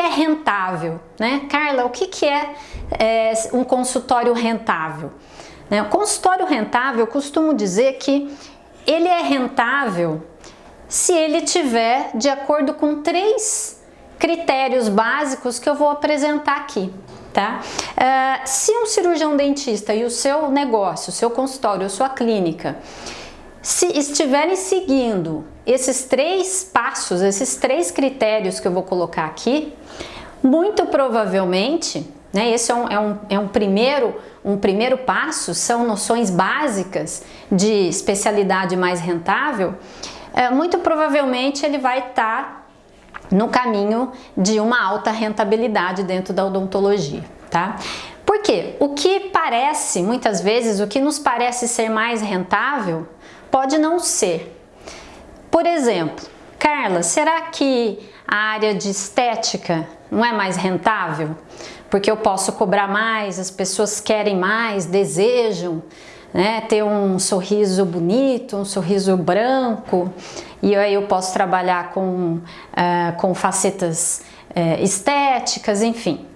é rentável? Né? Carla, o que, que é, é um consultório rentável? Né? O consultório rentável, eu costumo dizer que ele é rentável se ele tiver de acordo com três critérios básicos que eu vou apresentar aqui. Tá? Uh, se um cirurgião dentista e o seu negócio, o seu consultório, a sua clínica, se estiverem seguindo esses três passos, esses três critérios que eu vou colocar aqui, muito provavelmente, né, esse é um, é, um, é um, primeiro, um primeiro passo, são noções básicas de especialidade mais rentável, é, muito provavelmente ele vai estar tá no caminho de uma alta rentabilidade dentro da odontologia, tá? Porque o que parece, muitas vezes, o que nos parece ser mais rentável, pode não ser. Por exemplo, Carla, será que a área de estética não é mais rentável? Porque eu posso cobrar mais, as pessoas querem mais, desejam né, ter um sorriso bonito, um sorriso branco, e aí eu posso trabalhar com, uh, com facetas uh, estéticas, enfim.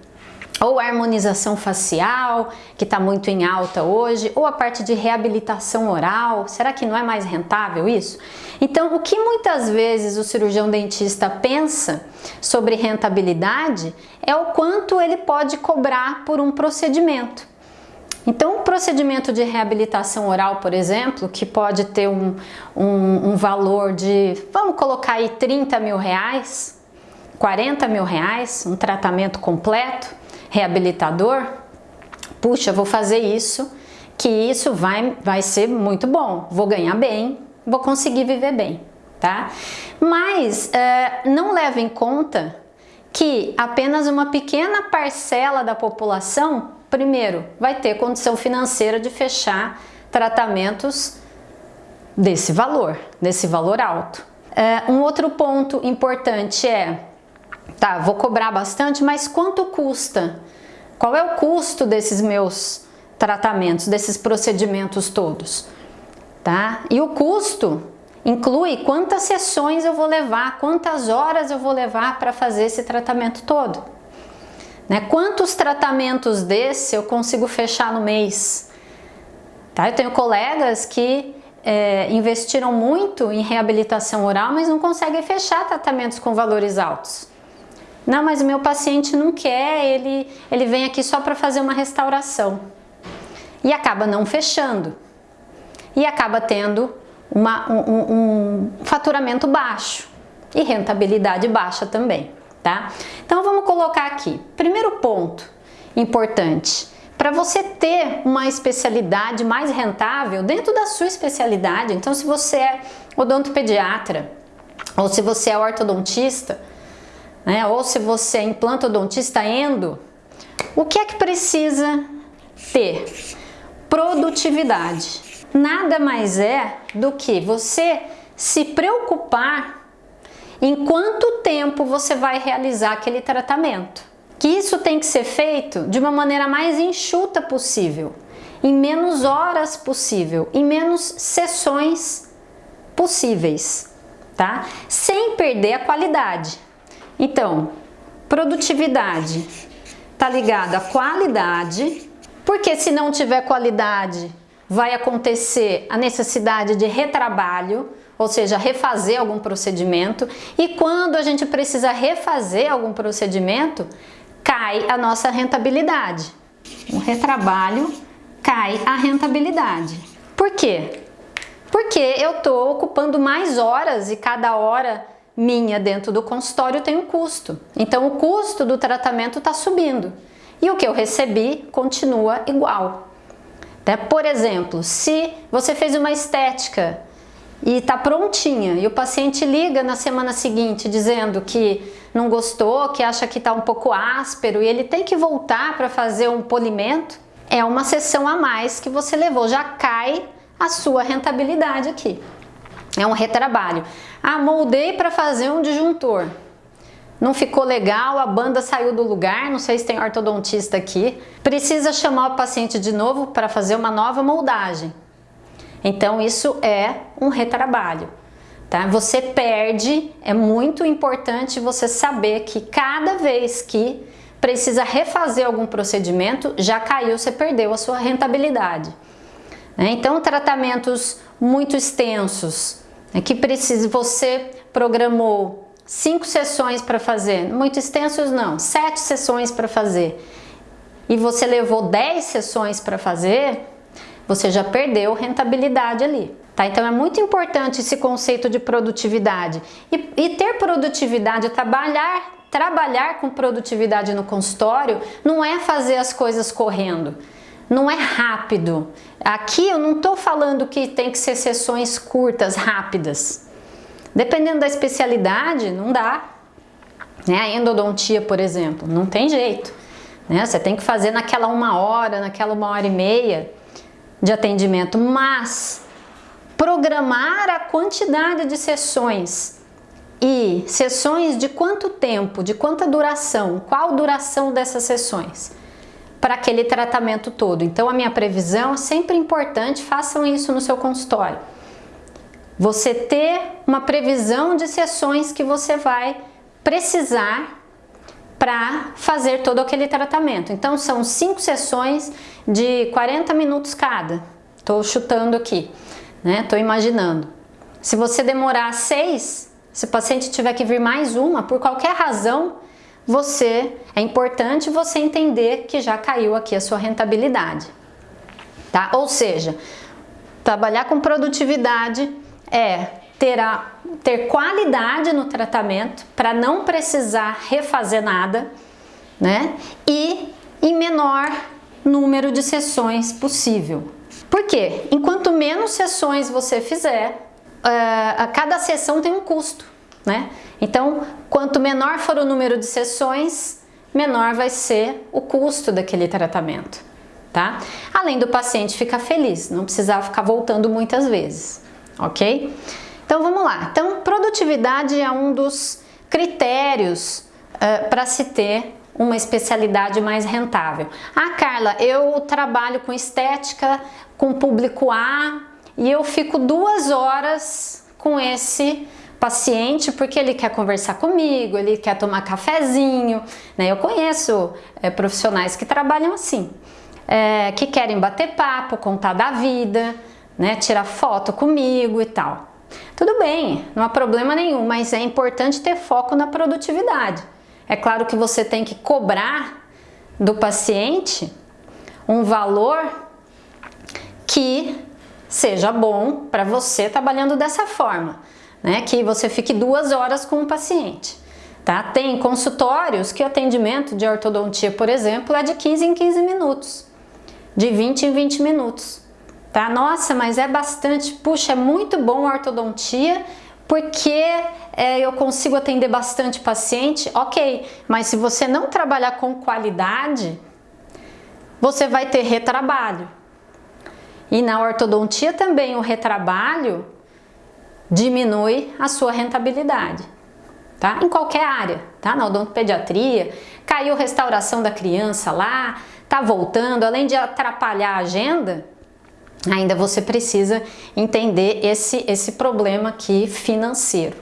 Ou harmonização facial, que está muito em alta hoje, ou a parte de reabilitação oral, será que não é mais rentável isso? Então, o que muitas vezes o cirurgião dentista pensa sobre rentabilidade é o quanto ele pode cobrar por um procedimento. Então, o procedimento de reabilitação oral, por exemplo, que pode ter um, um, um valor de, vamos colocar aí 30 mil reais, 40 mil reais, um tratamento completo, reabilitador, puxa, vou fazer isso, que isso vai, vai ser muito bom, vou ganhar bem, vou conseguir viver bem, tá? Mas é, não leve em conta que apenas uma pequena parcela da população primeiro, vai ter condição financeira de fechar tratamentos desse valor, desse valor alto. É, um outro ponto importante é, tá, vou cobrar bastante, mas quanto custa? Qual é o custo desses meus tratamentos, desses procedimentos todos? Tá? E o custo inclui quantas sessões eu vou levar, quantas horas eu vou levar para fazer esse tratamento todo. Né? Quantos tratamentos desse eu consigo fechar no mês? Tá? Eu tenho colegas que é, investiram muito em reabilitação oral, mas não conseguem fechar tratamentos com valores altos. Não, mas o meu paciente não quer, ele, ele vem aqui só para fazer uma restauração. E acaba não fechando. E acaba tendo uma, um, um, faturamento baixo e rentabilidade baixa também tá? Então vamos colocar aqui. Primeiro ponto importante. Para você ter uma especialidade mais rentável dentro da sua especialidade, então se você é odontopediatra, ou se você é ortodontista, né, ou se você é implantodontista endo, o que é que precisa ter? Produtividade. Nada mais é do que você se preocupar em quanto tempo você vai realizar aquele tratamento. Que isso tem que ser feito de uma maneira mais enxuta possível, em menos horas possível, em menos sessões possíveis, tá? Sem perder a qualidade. Então, produtividade está ligada à qualidade, porque se não tiver qualidade, vai acontecer a necessidade de retrabalho, ou seja, refazer algum procedimento, e quando a gente precisa refazer algum procedimento, cai a nossa rentabilidade. O retrabalho cai a rentabilidade. Por quê? Porque eu estou ocupando mais horas e cada hora minha dentro do consultório tem um custo. Então o custo do tratamento está subindo e o que eu recebi continua igual. Né? Por exemplo, se você fez uma estética e está prontinha e o paciente liga na semana seguinte dizendo que não gostou, que acha que está um pouco áspero e ele tem que voltar para fazer um polimento, é uma sessão a mais que você levou, já cai a sua rentabilidade aqui. É um retrabalho. Ah, moldei para fazer um disjuntor. Não ficou legal, a banda saiu do lugar, não sei se tem ortodontista aqui. Precisa chamar o paciente de novo para fazer uma nova moldagem. Então isso é um retrabalho. tá? Você perde, é muito importante você saber que cada vez que precisa refazer algum procedimento, já caiu, você perdeu a sua rentabilidade. Né? Então, tratamentos muito extensos, né, que precisa, você programou cinco sessões para fazer, muito extensos não, sete sessões para fazer, e você levou 10 sessões para fazer, você já perdeu rentabilidade ali. Tá? Então é muito importante esse conceito de produtividade. E, e ter produtividade, trabalhar, trabalhar com produtividade no consultório não é fazer as coisas correndo, não é rápido. Aqui eu não estou falando que tem que ser sessões curtas, rápidas. Dependendo da especialidade, não dá. Né? A endodontia, por exemplo, não tem jeito. Né? Você tem que fazer naquela uma hora, naquela uma hora e meia de atendimento, mas programar a quantidade de sessões e sessões de quanto tempo, de quanta duração, qual duração dessas sessões para aquele tratamento todo. Então a minha previsão é sempre importante, façam isso no seu consultório. Você ter uma previsão de sessões que você vai precisar para fazer todo aquele tratamento. Então são cinco sessões de 40 minutos cada. Estou chutando aqui né? Tô imaginando. Se você demorar seis, se o paciente tiver que vir mais uma, por qualquer razão, você é importante você entender que já caiu aqui a sua rentabilidade, tá? Ou seja, trabalhar com produtividade é ter, a, ter qualidade no tratamento para não precisar refazer nada, né? E em menor número de sessões possível, por quê? Enquanto menos sessões você fizer, uh, cada sessão tem um custo, né? Então, quanto menor for o número de sessões, menor vai ser o custo daquele tratamento, tá? Além do paciente ficar feliz, não precisar ficar voltando muitas vezes, ok? Então, vamos lá. Então, produtividade é um dos critérios uh, para se ter uma especialidade mais rentável. Ah, Carla, eu trabalho com estética, com público A e eu fico duas horas com esse paciente porque ele quer conversar comigo, ele quer tomar cafezinho, né? Eu conheço é, profissionais que trabalham assim, é, que querem bater papo, contar da vida, né? Tirar foto comigo e tal. Tudo bem, não há problema nenhum, mas é importante ter foco na produtividade. É claro que você tem que cobrar do paciente um valor que seja bom para você trabalhando dessa forma, né? Que você fique duas horas com o paciente. Tá? Tem consultórios que o atendimento de ortodontia, por exemplo, é de 15 em 15 minutos, de 20 em 20 minutos. Tá? Nossa, mas é bastante, puxa, é muito bom a ortodontia porque é, eu consigo atender bastante paciente, ok, mas se você não trabalhar com qualidade, você vai ter retrabalho. E na ortodontia também o retrabalho diminui a sua rentabilidade, tá? Em qualquer área, tá? Na odontopediatria, caiu restauração da criança lá, tá voltando, além de atrapalhar a agenda, ainda você precisa entender esse, esse problema aqui financeiro,